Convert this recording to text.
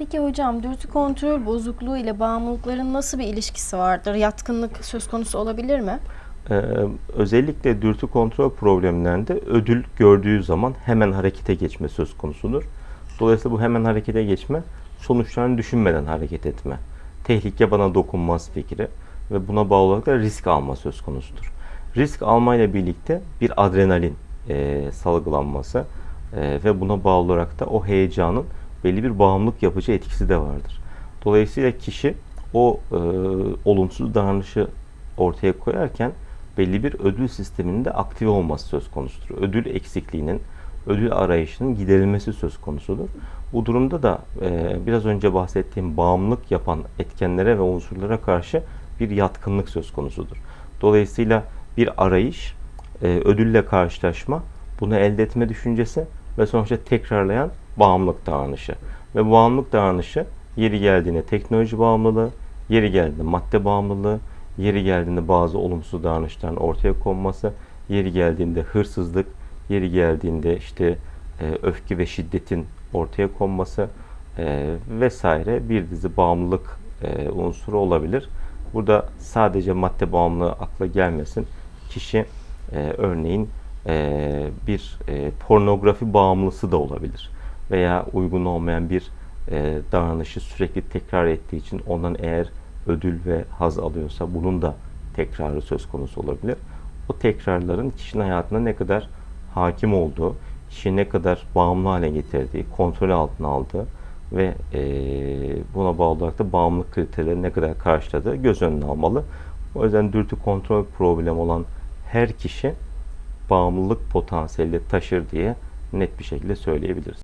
Peki hocam dürtü kontrol bozukluğu ile bağımlılıkların nasıl bir ilişkisi vardır? Yatkınlık söz konusu olabilir mi? Ee, özellikle dürtü kontrol problemlerinde ödül gördüğü zaman hemen harekete geçme söz konusudur. Dolayısıyla bu hemen harekete geçme sonuçlarını düşünmeden hareket etme. Tehlike bana dokunmaz fikri ve buna bağlı olarak da risk alma söz konusudur. Risk almayla birlikte bir adrenalin e, salgılanması e, ve buna bağlı olarak da o heyecanın belli bir bağımlılık yapıcı etkisi de vardır. Dolayısıyla kişi o e, olumsuz davranışı ortaya koyarken belli bir ödül sisteminin de aktive olması söz konusudur. Ödül eksikliğinin, ödül arayışının giderilmesi söz konusudur. Bu durumda da e, biraz önce bahsettiğim bağımlılık yapan etkenlere ve unsurlara karşı bir yatkınlık söz konusudur. Dolayısıyla bir arayış, e, ödülle karşılaşma, bunu elde etme düşüncesi ve sonuçta tekrarlayan bağımlılık davranışı. Ve bağımlılık davranışı yeri geldiğinde teknoloji bağımlılığı, yeri geldiğinde madde bağımlılığı, yeri geldiğinde bazı olumsuz davranışların ortaya konması, yeri geldiğinde hırsızlık, yeri geldiğinde işte e, öfke ve şiddetin ortaya konması e, vesaire bir dizi bağımlılık e, unsuru olabilir. Burada sadece madde bağımlılığı akla gelmesin. Kişi e, örneğin e, bir e, pornografi bağımlısı da olabilir veya uygun olmayan bir e, davranışı sürekli tekrar ettiği için ondan eğer ödül ve haz alıyorsa bunun da tekrarı söz konusu olabilir. O tekrarların kişinin hayatına ne kadar hakim olduğu, kişiyi ne kadar bağımlı hale getirdiği, kontrol altına aldığı ve e, buna bağlı olarak da bağımlılık kriterleri ne kadar karşıladığı göz önüne almalı. O yüzden dürtü kontrol problemi olan her kişi bağımlılık potansiyeli taşır diye net bir şekilde söyleyebiliriz.